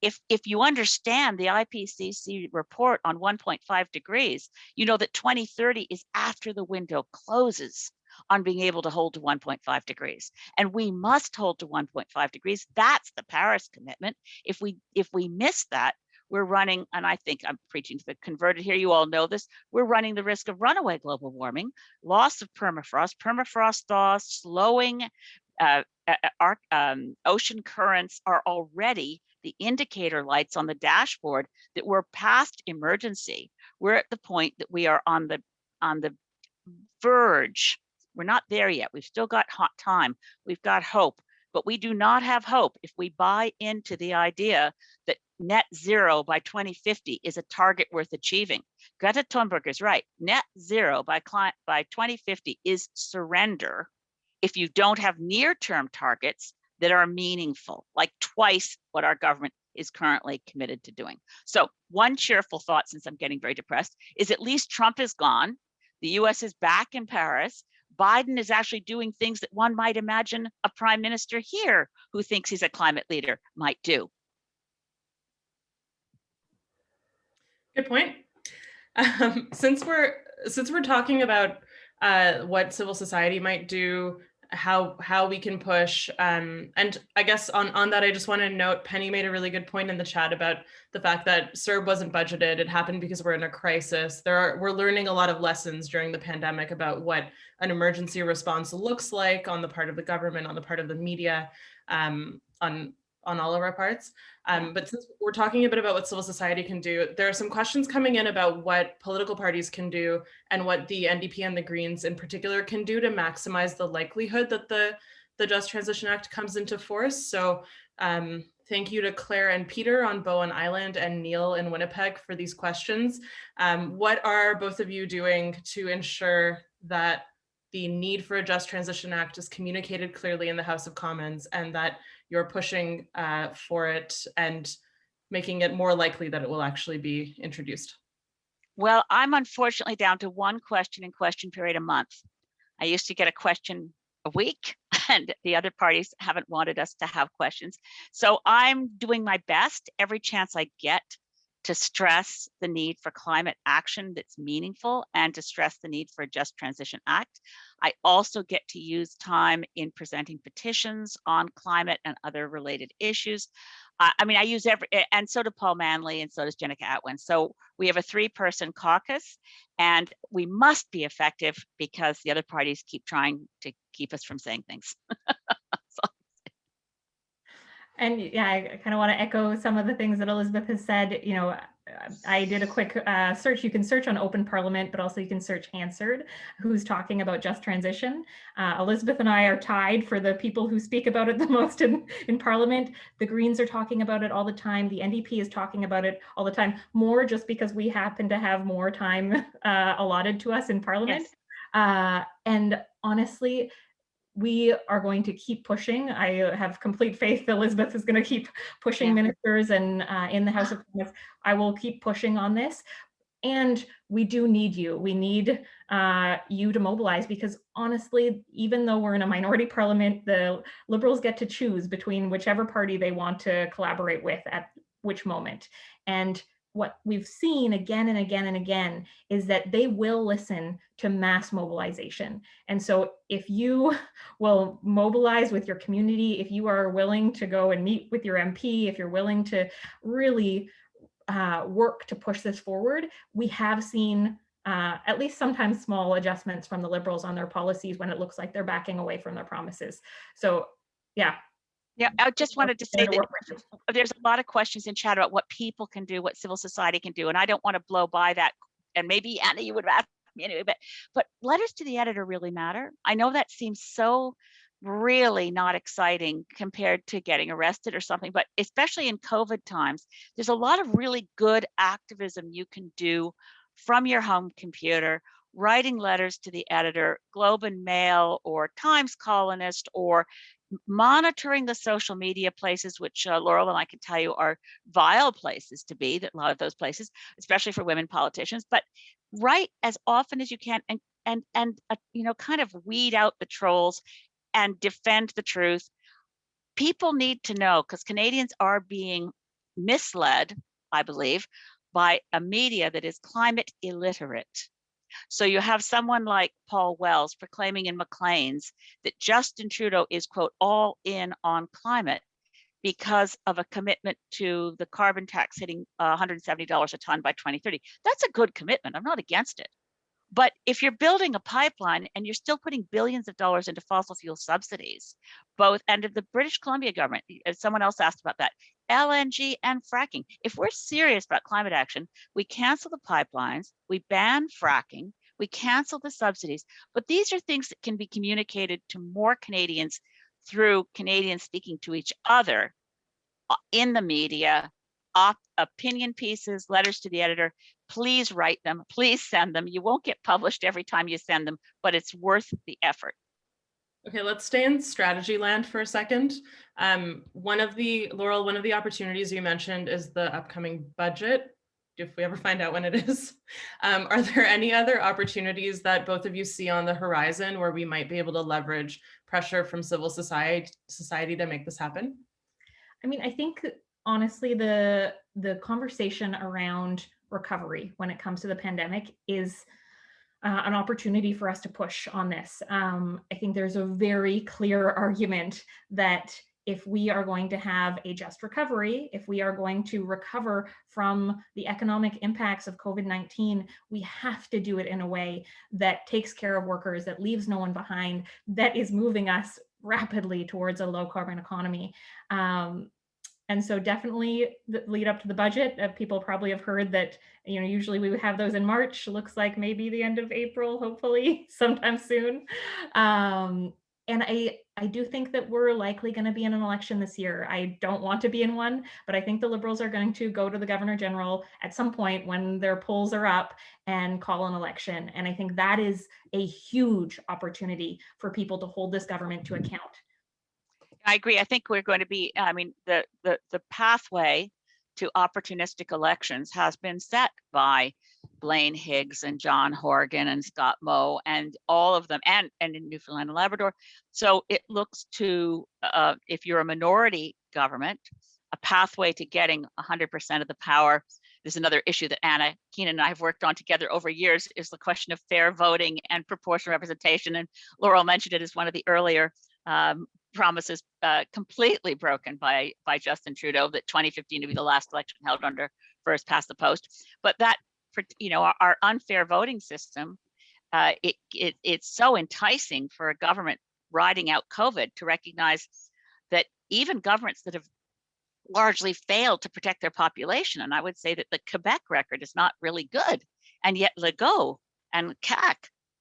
If, if you understand the IPCC report on 1.5 degrees, you know that 2030 is after the window closes on being able to hold to 1.5 degrees. And we must hold to 1.5 degrees. That's the Paris commitment. If we if we miss that, we're running, and I think I'm preaching to the converted here, you all know this, we're running the risk of runaway global warming, loss of permafrost, permafrost thaw, slowing uh, our, um, ocean currents are already the indicator lights on the dashboard that we're past emergency. We're at the point that we are on the on the verge. We're not there yet. We've still got hot time. We've got hope, but we do not have hope if we buy into the idea that net zero by 2050 is a target worth achieving. Greta Thunberg is right. Net zero by, by 2050 is surrender if you don't have near-term targets that are meaningful, like twice what our government is currently committed to doing. So one cheerful thought, since I'm getting very depressed, is at least Trump is gone. The US is back in Paris. Biden is actually doing things that one might imagine a prime minister here who thinks he's a climate leader might do. Good point. Um, since we're since we're talking about uh, what civil society might do how how we can push um and i guess on on that i just want to note penny made a really good point in the chat about the fact that CERB wasn't budgeted it happened because we're in a crisis there are we're learning a lot of lessons during the pandemic about what an emergency response looks like on the part of the government on the part of the media um on on all of our parts. Um, but since we're talking a bit about what civil society can do, there are some questions coming in about what political parties can do and what the NDP and the Greens in particular can do to maximize the likelihood that the, the Just Transition Act comes into force. So um, thank you to Claire and Peter on Bowen Island and Neil in Winnipeg for these questions. Um, what are both of you doing to ensure that the need for a Just Transition Act is communicated clearly in the House of Commons and that you're pushing uh, for it and making it more likely that it will actually be introduced? Well, I'm unfortunately down to one question in question period a month. I used to get a question a week and the other parties haven't wanted us to have questions. So I'm doing my best every chance I get to stress the need for climate action that's meaningful and to stress the need for a Just Transition Act. I also get to use time in presenting petitions on climate and other related issues. Uh, I mean, I use every, and so do Paul Manly and so does Jenica Atwin. So we have a three person caucus and we must be effective because the other parties keep trying to keep us from saying things. And yeah, I kind of want to echo some of the things that Elizabeth has said. You know, I did a quick uh, search. You can search on Open Parliament, but also you can search Hansard, who's talking about just transition. Uh, Elizabeth and I are tied for the people who speak about it the most in, in Parliament. The Greens are talking about it all the time. The NDP is talking about it all the time, more just because we happen to have more time uh, allotted to us in Parliament. Yes. Uh, and honestly, we are going to keep pushing. I have complete faith Elizabeth is going to keep pushing yeah. ministers and uh, in the House of Commons. I will keep pushing on this. And we do need you. We need uh, you to mobilize because honestly, even though we're in a minority parliament, the Liberals get to choose between whichever party they want to collaborate with at which moment. And what we've seen again and again and again is that they will listen to mass mobilization. And so if you will mobilize with your community, if you are willing to go and meet with your MP, if you're willing to really uh, work to push this forward, we have seen uh, at least sometimes small adjustments from the liberals on their policies when it looks like they're backing away from their promises. So yeah, yeah, I just wanted to say that there's a lot of questions in chat about what people can do, what civil society can do, and I don't want to blow by that. And maybe Anna, you would ask me anyway, but but letters to the editor really matter. I know that seems so really not exciting compared to getting arrested or something, but especially in COVID times, there's a lot of really good activism you can do from your home computer writing letters to the editor, Globe and Mail or Times Colonist or monitoring the social media places, which uh, Laurel and I can tell you are vile places to be, that a lot of those places, especially for women politicians, but write as often as you can and and and uh, you know kind of weed out the trolls and defend the truth. People need to know because Canadians are being misled, I believe, by a media that is climate illiterate. So you have someone like Paul Wells proclaiming in Maclean's that Justin Trudeau is, quote, all in on climate because of a commitment to the carbon tax hitting uh, $170 a ton by 2030. That's a good commitment. I'm not against it. But if you're building a pipeline and you're still putting billions of dollars into fossil fuel subsidies, both and the British Columbia government, uh, someone else asked about that, LNG and fracking. If we're serious about climate action, we cancel the pipelines, we ban fracking, we cancel the subsidies. But these are things that can be communicated to more Canadians through Canadians speaking to each other uh, in the media, op opinion pieces, letters to the editor, please write them, please send them. You won't get published every time you send them, but it's worth the effort. Okay, let's stay in strategy land for a second. Um, one of the, Laurel, one of the opportunities you mentioned is the upcoming budget, if we ever find out when it is. Um, are there any other opportunities that both of you see on the horizon where we might be able to leverage pressure from civil society, society to make this happen? I mean, I think honestly, the the conversation around recovery when it comes to the pandemic is uh, an opportunity for us to push on this. Um, I think there's a very clear argument that if we are going to have a just recovery, if we are going to recover from the economic impacts of COVID-19, we have to do it in a way that takes care of workers, that leaves no one behind, that is moving us rapidly towards a low carbon economy. Um, and so definitely the lead up to the budget, uh, people probably have heard that, you know, usually we would have those in March, looks like maybe the end of April, hopefully sometime soon. Um, and I, I do think that we're likely going to be in an election this year. I don't want to be in one, but I think the Liberals are going to go to the Governor General at some point when their polls are up and call an election. And I think that is a huge opportunity for people to hold this government to account. I agree. I think we're going to be, I mean, the, the, the pathway to opportunistic elections has been set by Blaine Higgs and John Horgan and Scott Moe and all of them and, and in Newfoundland and Labrador. So it looks to, uh, if you're a minority government, a pathway to getting 100% of the power. There's another issue that Anna Keenan and I have worked on together over years is the question of fair voting and proportional representation. And Laurel mentioned it as one of the earlier um, promises uh, completely broken by by Justin Trudeau that 2015 to be the last election held under first past the post. But that, you know, our, our unfair voting system, uh, it, it it's so enticing for a government riding out COVID to recognize that even governments that have largely failed to protect their population, and I would say that the Quebec record is not really good, and yet Legault and CAQ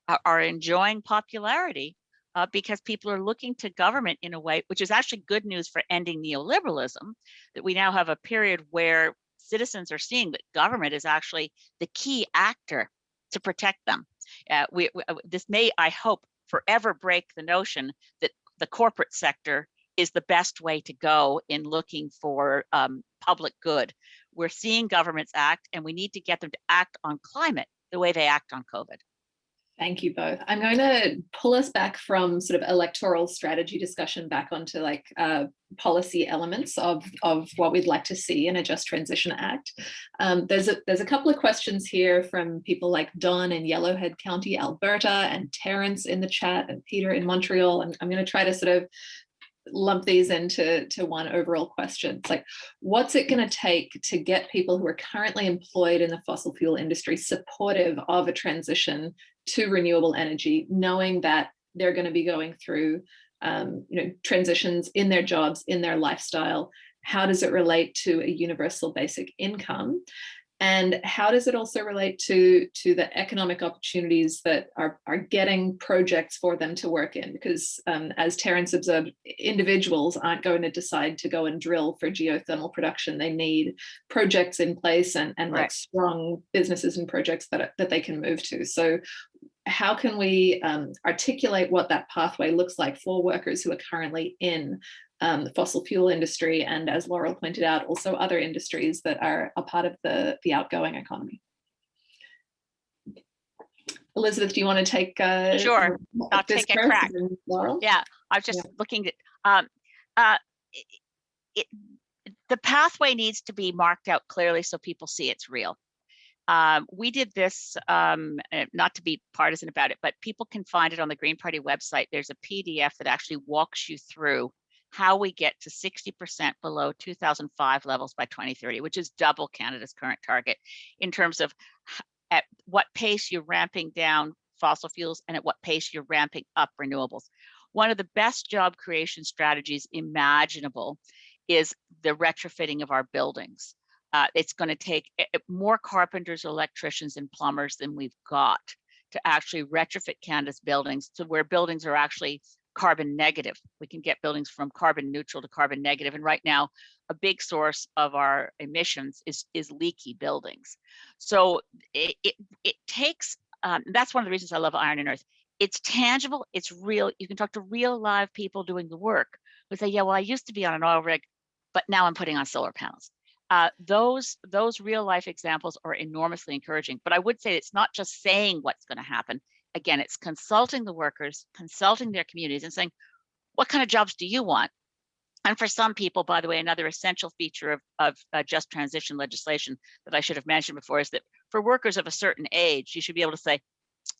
are, are enjoying popularity uh, because people are looking to government in a way which is actually good news for ending neoliberalism, that we now have a period where citizens are seeing that government is actually the key actor to protect them. Uh, we, we, uh, this may, I hope, forever break the notion that the corporate sector is the best way to go in looking for um, public good. We're seeing governments act and we need to get them to act on climate the way they act on COVID. Thank you both. I'm going to pull us back from sort of electoral strategy discussion back onto like uh, policy elements of, of what we'd like to see in a Just Transition Act. Um, there's, a, there's a couple of questions here from people like Don in Yellowhead County, Alberta, and Terrence in the chat, and Peter in Montreal. And I'm going to try to sort of lump these into to one overall question. It's like, what's it going to take to get people who are currently employed in the fossil fuel industry supportive of a transition to renewable energy, knowing that they're going to be going through um, you know, transitions in their jobs, in their lifestyle. How does it relate to a universal basic income? And how does it also relate to, to the economic opportunities that are, are getting projects for them to work in? Because um, as Terence observed, individuals aren't going to decide to go and drill for geothermal production. They need projects in place and, and right. like strong businesses and projects that, that they can move to. So how can we um, articulate what that pathway looks like for workers who are currently in um, the fossil fuel industry, and as Laurel pointed out, also other industries that are a part of the, the outgoing economy. Elizabeth, do you want to take uh, sure? I'll take a crack. Laurel? Yeah, I was just yeah. looking at um, uh, it, the pathway needs to be marked out clearly so people see it's real. Um, we did this, um, eh, not to be partisan about it, but people can find it on the Green Party website. There's a PDF that actually walks you through how we get to 60% below 2005 levels by 2030, which is double Canada's current target in terms of at what pace you're ramping down fossil fuels and at what pace you're ramping up renewables. One of the best job creation strategies imaginable is the retrofitting of our buildings. Uh, it's going to take eh, eh, more carpenters, electricians, and plumbers than we've got to actually retrofit Canada's buildings to where buildings are actually carbon negative. We can get buildings from carbon neutral to carbon negative. And right now, a big source of our emissions is, is leaky buildings. So it, it, it takes, um, that's one of the reasons I love Iron and Earth. It's tangible, it's real. You can talk to real live people doing the work who say, yeah, well, I used to be on an oil rig, but now I'm putting on solar panels. Uh, those those real life examples are enormously encouraging. But I would say it's not just saying what's going to happen again, it's consulting the workers, consulting their communities and saying, what kind of jobs do you want? And for some people, by the way, another essential feature of, of uh, just transition legislation that I should have mentioned before is that for workers of a certain age, you should be able to say,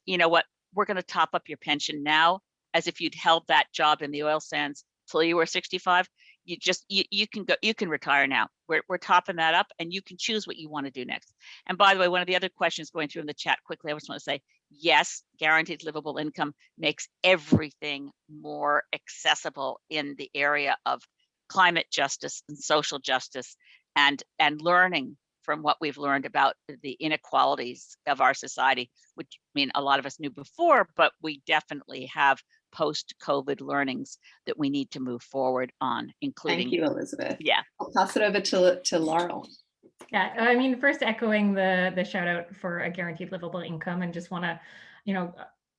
you know what, we're going to top up your pension now as if you'd held that job in the oil sands till you were 65 you just you, you can go you can retire now. We're, we're topping that up and you can choose what you want to do next. And by the way one of the other questions going through in the chat quickly i just want to say yes guaranteed livable income makes everything more accessible in the area of climate justice and social justice and and learning from what we've learned about the inequalities of our society, which I mean a lot of us knew before, but we definitely have post-COVID learnings that we need to move forward on, including. Thank you, Elizabeth. Yeah. I'll pass it over to, to Laurel. Yeah, I mean, first echoing the the shout out for a guaranteed livable income and just want to, you know,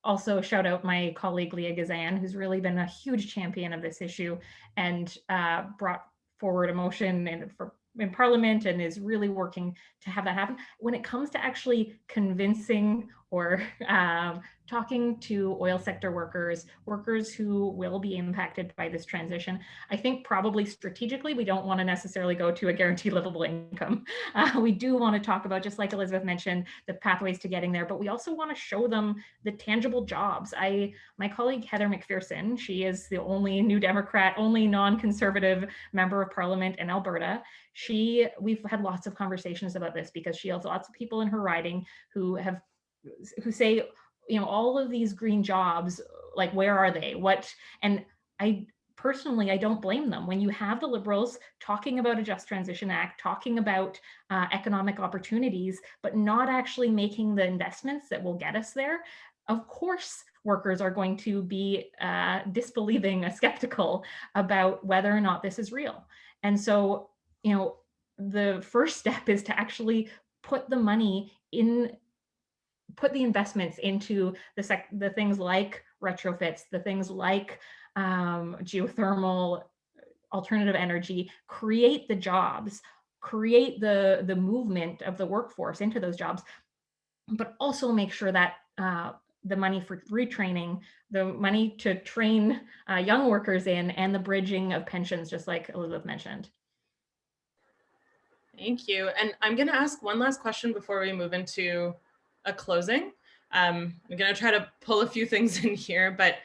also shout out my colleague Leah Gazan, who's really been a huge champion of this issue and uh, brought forward a motion and for in parliament and is really working to have that happen. When it comes to actually convincing or um, talking to oil sector workers, workers who will be impacted by this transition, I think probably strategically, we don't want to necessarily go to a guaranteed livable income. Uh, we do want to talk about, just like Elizabeth mentioned, the pathways to getting there, but we also want to show them the tangible jobs. I, my colleague Heather McPherson, she is the only New Democrat, only non-conservative member of parliament in Alberta. She, we've had lots of conversations about this because she has lots of people in her riding who have who say, you know, all of these green jobs, like, where are they? What, and I personally, I don't blame them. When you have the liberals talking about a Just Transition Act, talking about uh, economic opportunities, but not actually making the investments that will get us there, of course, workers are going to be uh, disbelieving, skeptical about whether or not this is real. And so, you know, the first step is to actually put the money in put the investments into the the things like retrofits, the things like um, geothermal, alternative energy, create the jobs, create the, the movement of the workforce into those jobs, but also make sure that uh, the money for retraining, the money to train uh, young workers in, and the bridging of pensions, just like Elizabeth mentioned. Thank you. And I'm going to ask one last question before we move into a closing. Um, I'm going to try to pull a few things in here, but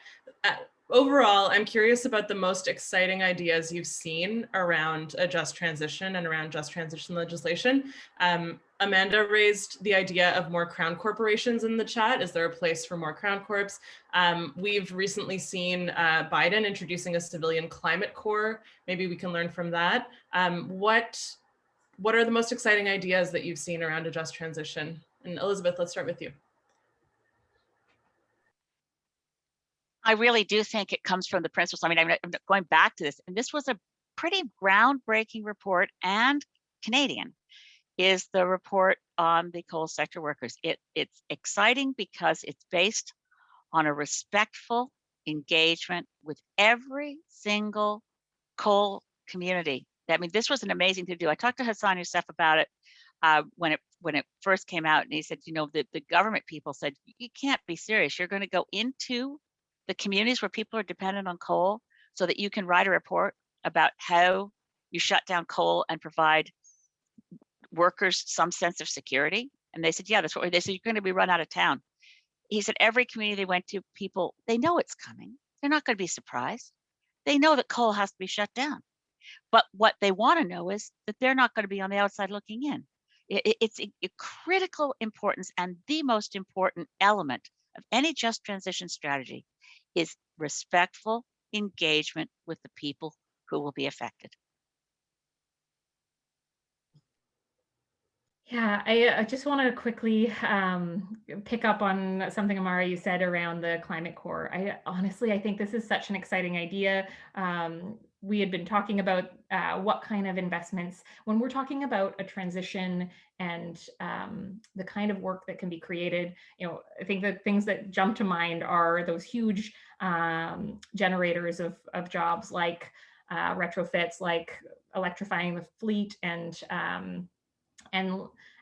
uh, overall, I'm curious about the most exciting ideas you've seen around a just transition and around just transition legislation. Um, Amanda raised the idea of more crown corporations in the chat. Is there a place for more crown corps? Um, we've recently seen uh, Biden introducing a civilian climate corps. Maybe we can learn from that. Um, what, what are the most exciting ideas that you've seen around a just transition? And Elizabeth, let's start with you. I really do think it comes from the principles. I mean, I'm going back to this, and this was a pretty groundbreaking report and Canadian is the report on the coal sector workers. It, it's exciting because it's based on a respectful engagement with every single coal community. I mean, this was an amazing thing to do. I talked to Hassan Yussuff about it uh, when it when it first came out, and he said, you know, the, the government people said, you can't be serious. You're going to go into the communities where people are dependent on coal so that you can write a report about how you shut down coal and provide workers some sense of security. And they said, yeah, that's what they said. You're going to be run out of town. He said, every community they went to, people, they know it's coming. They're not going to be surprised. They know that coal has to be shut down. But what they want to know is that they're not going to be on the outside looking in it's a, a critical importance and the most important element of any just transition strategy is respectful engagement with the people who will be affected. Yeah, I, I just want to quickly um, pick up on something, Amara, you said around the climate corps. I honestly, I think this is such an exciting idea. Um, we had been talking about uh, what kind of investments when we're talking about a transition and um, the kind of work that can be created you know i think the things that jump to mind are those huge um, generators of, of jobs like uh, retrofits like electrifying the fleet and um, and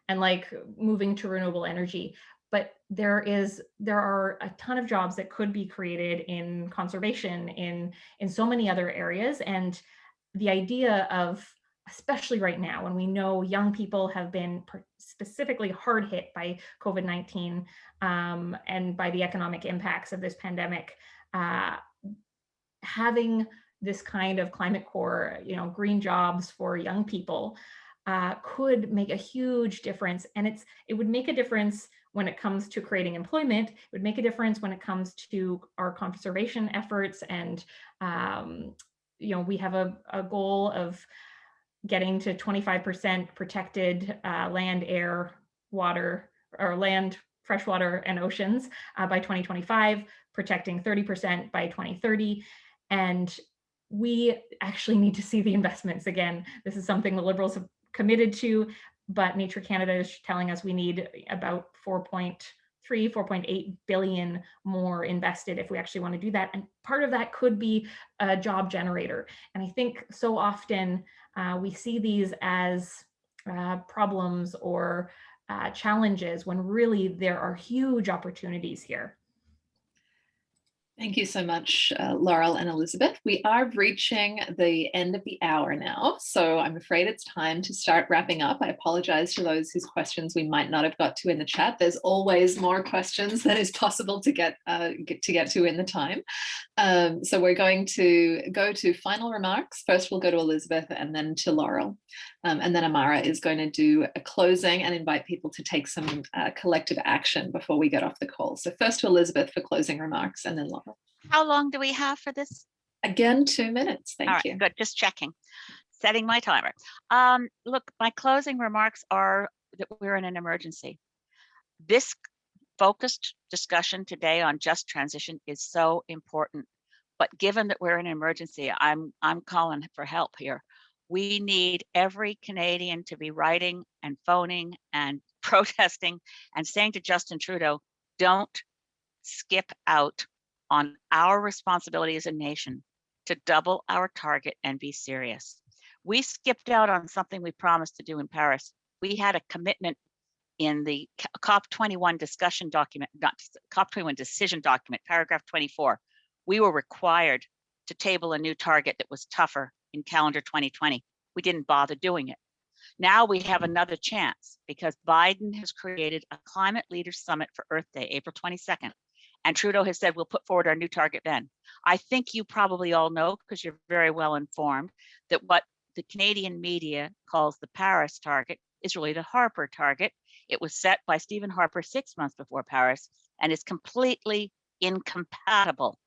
and like moving to renewable energy but there is there are a ton of jobs that could be created in conservation in in so many other areas and the idea of especially right now when we know young people have been specifically hard hit by COVID-19 um, and by the economic impacts of this pandemic, uh, having this kind of climate corps, you know, green jobs for young people uh, could make a huge difference. And it's it would make a difference when it comes to creating employment. It would make a difference when it comes to our conservation efforts. And, um, you know, we have a, a goal of getting to 25% protected uh, land, air, water, or land, freshwater and oceans uh, by 2025, protecting 30% by 2030. And we actually need to see the investments again. This is something the Liberals have committed to, but Nature Canada is telling us we need about 4.3, 4.8 billion more invested if we actually want to do that. And part of that could be a job generator. And I think so often uh, we see these as uh, problems or uh, challenges when really there are huge opportunities here. Thank you so much, uh, Laurel and Elizabeth. We are reaching the end of the hour now, so I'm afraid it's time to start wrapping up. I apologize to those whose questions we might not have got to in the chat. There's always more questions than is possible to get, uh, get to get to in the time. Um, so we're going to go to final remarks. First, we'll go to Elizabeth and then to Laurel. Um, and then Amara is going to do a closing and invite people to take some uh, collective action before we get off the call. So first to Elizabeth for closing remarks and then Laura. How long do we have for this? Again, two minutes. Thank right, you. good. Just checking, setting my timer. Um, look, my closing remarks are that we're in an emergency. This focused discussion today on just transition is so important. But given that we're in an emergency, I'm I'm calling for help here we need every Canadian to be writing and phoning and protesting and saying to Justin Trudeau, don't skip out on our responsibility as a nation to double our target and be serious. We skipped out on something we promised to do in Paris. We had a commitment in the COP21 discussion document, not COP21 decision document, paragraph 24. We were required to table a new target that was tougher in calendar 2020. We didn't bother doing it. Now we have another chance because Biden has created a climate leaders summit for Earth Day, April 22nd. And Trudeau has said, we'll put forward our new target then. I think you probably all know, because you're very well informed, that what the Canadian media calls the Paris target is really the Harper target. It was set by Stephen Harper six months before Paris and is completely incompatible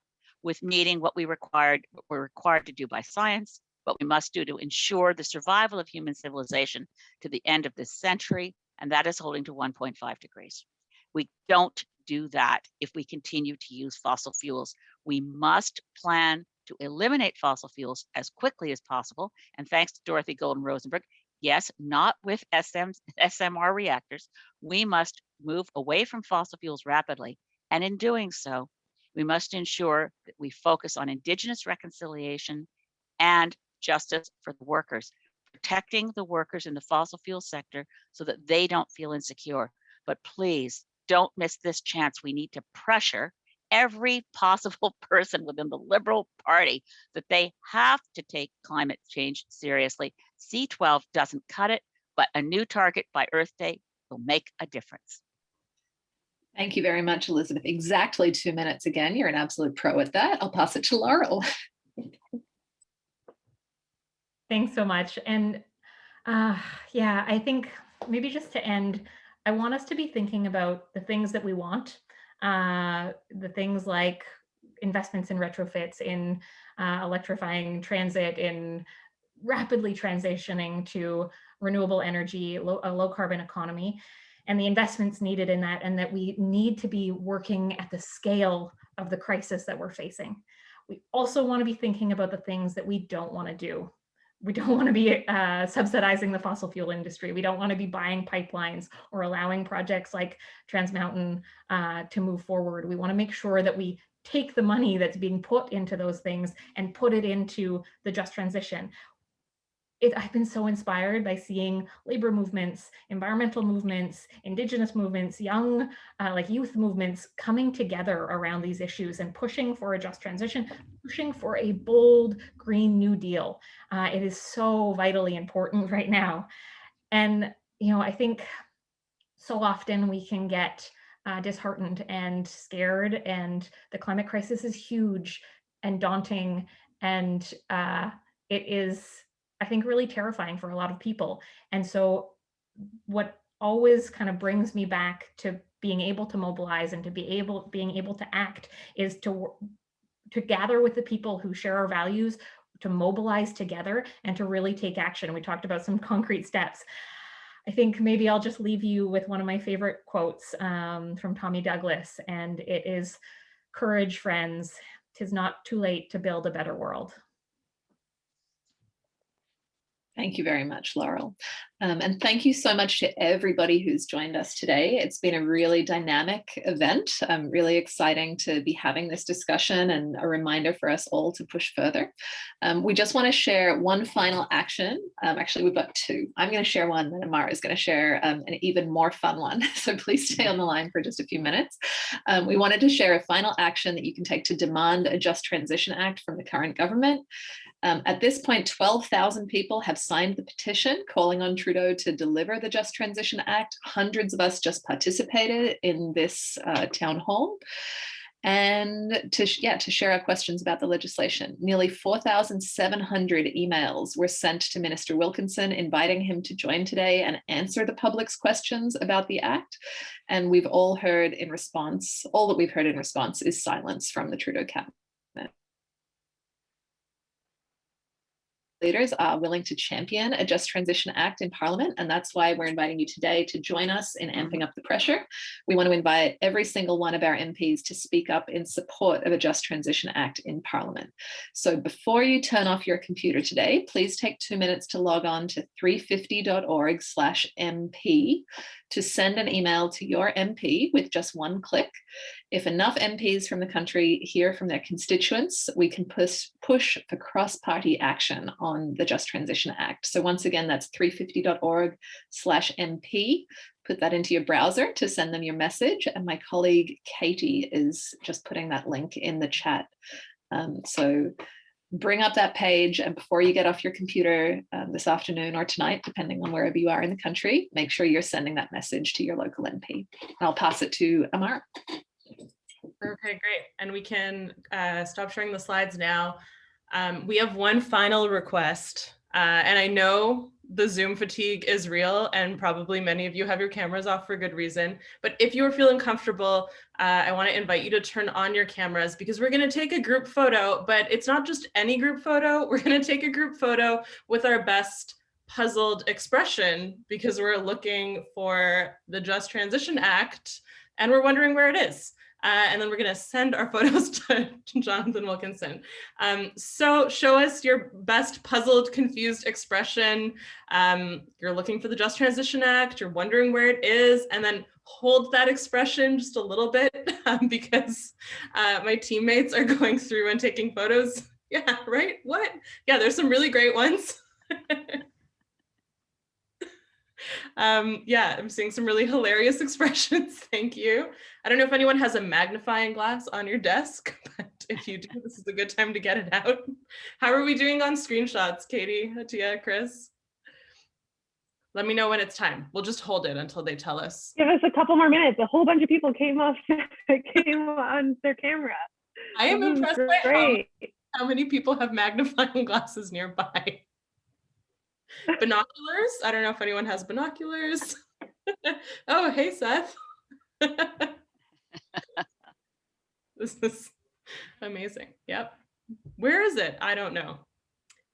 with meeting what we required, what we're required to do by science, what we must do to ensure the survival of human civilization to the end of this century, and that is holding to 1.5 degrees. We don't do that if we continue to use fossil fuels. We must plan to eliminate fossil fuels as quickly as possible. And thanks to Dorothy Goldin Rosenberg, yes, not with SM, SMR reactors, we must move away from fossil fuels rapidly. And in doing so, we must ensure that we focus on Indigenous reconciliation and justice for the workers, protecting the workers in the fossil fuel sector so that they don't feel insecure. But please don't miss this chance. We need to pressure every possible person within the Liberal Party that they have to take climate change seriously. C12 doesn't cut it, but a new target by Earth Day will make a difference. Thank you very much, Elizabeth. Exactly two minutes again. You're an absolute pro at that. I'll pass it to Laurel. Thanks so much. And uh, yeah, I think maybe just to end, I want us to be thinking about the things that we want, uh, the things like investments in retrofits, in uh, electrifying transit, in rapidly transitioning to renewable energy, low, a low carbon economy and the investments needed in that and that we need to be working at the scale of the crisis that we're facing. We also want to be thinking about the things that we don't want to do. We don't want to be uh, subsidizing the fossil fuel industry. We don't want to be buying pipelines or allowing projects like Trans Mountain uh, to move forward. We want to make sure that we take the money that's being put into those things and put it into the just transition it, I've been so inspired by seeing labor movements, environmental movements, indigenous movements, young, uh, like youth movements coming together around these issues and pushing for a just transition, pushing for a bold Green New Deal. Uh, it is so vitally important right now. And, you know, I think so often we can get uh, disheartened and scared and the climate crisis is huge and daunting and uh, it is I think really terrifying for a lot of people. And so what always kind of brings me back to being able to mobilize and to be able being able to act is to to gather with the people who share our values to mobilize together and to really take action. We talked about some concrete steps. I think maybe I'll just leave you with one of my favorite quotes um, from Tommy Douglas, and it is, courage, friends, tis not too late to build a better world. Thank you very much, Laurel. Um, and thank you so much to everybody who's joined us today. It's been a really dynamic event. Um, really exciting to be having this discussion and a reminder for us all to push further. Um, we just want to share one final action. Um, actually, we've got two. I'm going to share one and Amara is going to share um, an even more fun one. So please stay on the line for just a few minutes. Um, we wanted to share a final action that you can take to demand a Just Transition Act from the current government. Um, at this point, 12,000 people have signed the petition calling on Trudeau to deliver the Just Transition Act. Hundreds of us just participated in this uh, town hall and to yeah to share our questions about the legislation. Nearly 4,700 emails were sent to Minister Wilkinson inviting him to join today and answer the public's questions about the act. And we've all heard in response, all that we've heard in response is silence from the Trudeau cabinet. Leaders are willing to champion a Just Transition Act in Parliament, and that's why we're inviting you today to join us in amping up the pressure. We want to invite every single one of our MPs to speak up in support of a Just Transition Act in Parliament. So before you turn off your computer today, please take two minutes to log on to 350.org slash MP to send an email to your MP with just one click. If enough MPs from the country hear from their constituents, we can push, push for cross-party action on the Just Transition Act. So once again, that's 350.org slash MP. Put that into your browser to send them your message. And my colleague Katie is just putting that link in the chat. Um, so bring up that page and before you get off your computer um, this afternoon or tonight, depending on wherever you are in the country, make sure you're sending that message to your local MP. And I'll pass it to Amar. Okay, great. And we can uh, stop sharing the slides now. Um, we have one final request, uh, and I know the Zoom fatigue is real and probably many of you have your cameras off for good reason. But if you are feeling comfortable, uh, I wanna invite you to turn on your cameras because we're gonna take a group photo, but it's not just any group photo. We're gonna take a group photo with our best puzzled expression because we're looking for the Just Transition Act and we're wondering where it is. Uh, and then we're going to send our photos to, Jonathan Wilkinson. Um, so show us your best puzzled, confused expression. Um, you're looking for the Just Transition Act, you're wondering where it is, and then hold that expression just a little bit um, because uh, my teammates are going through and taking photos. Yeah, right? What? Yeah, there's some really great ones. Um, yeah, I'm seeing some really hilarious expressions. Thank you. I don't know if anyone has a magnifying glass on your desk, but if you do, this is a good time to get it out. How are we doing on screenshots, Katie, Hatia, Chris? Let me know when it's time. We'll just hold it until they tell us. Give us a couple more minutes. A whole bunch of people came off, came on their camera. I am impressed by how, Great. how many people have magnifying glasses nearby. Binoculars? I don't know if anyone has binoculars. oh, hey, Seth. this is amazing. Yep. Where is it? I don't know.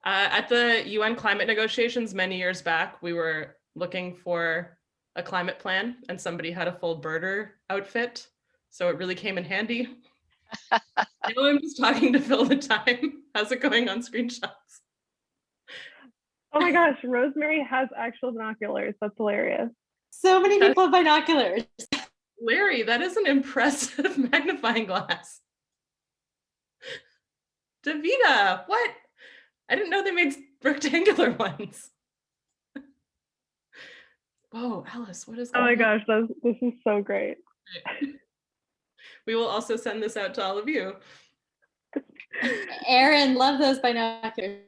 Uh, at the UN climate negotiations many years back, we were looking for a climate plan and somebody had a full birder outfit. So it really came in handy. now I'm just talking to fill the time. How's it going on screenshots? Oh my gosh, Rosemary has actual binoculars. That's hilarious. So many That's- people have binoculars. Larry, that is an impressive magnifying glass. Davida, what? I didn't know they made rectangular ones. Whoa, Alice, what is Oh my on? gosh, this, this is so great. We will also send this out to all of you. Aaron, love those binoculars.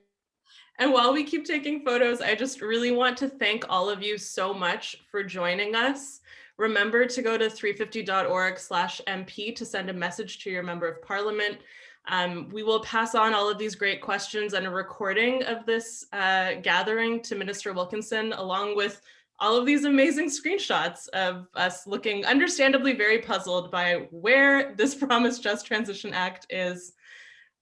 And while we keep taking photos, I just really want to thank all of you so much for joining us. Remember to go to 350.org slash MP to send a message to your member of parliament. Um, we will pass on all of these great questions and a recording of this uh, gathering to Minister Wilkinson, along with all of these amazing screenshots of us looking understandably very puzzled by where this Promised Just Transition Act is.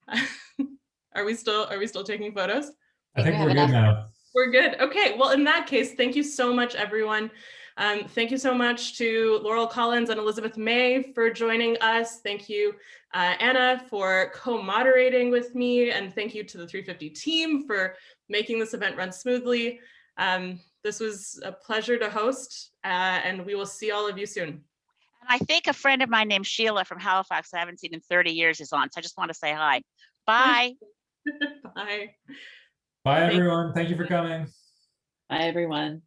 Are we still, are we still taking photos? I think think we we're good enough. now. We're good. Okay. Well, in that case, thank you so much, everyone. Um, thank you so much to Laurel Collins and Elizabeth May for joining us. Thank you, uh, Anna, for co-moderating with me. And thank you to the 350 team for making this event run smoothly. Um, this was a pleasure to host, uh, and we will see all of you soon. And I think a friend of mine named Sheila from Halifax, I haven't seen in 30 years is on, so I just want to say hi. Bye. Bye. Bye, everyone. Thank you for coming. Bye, everyone.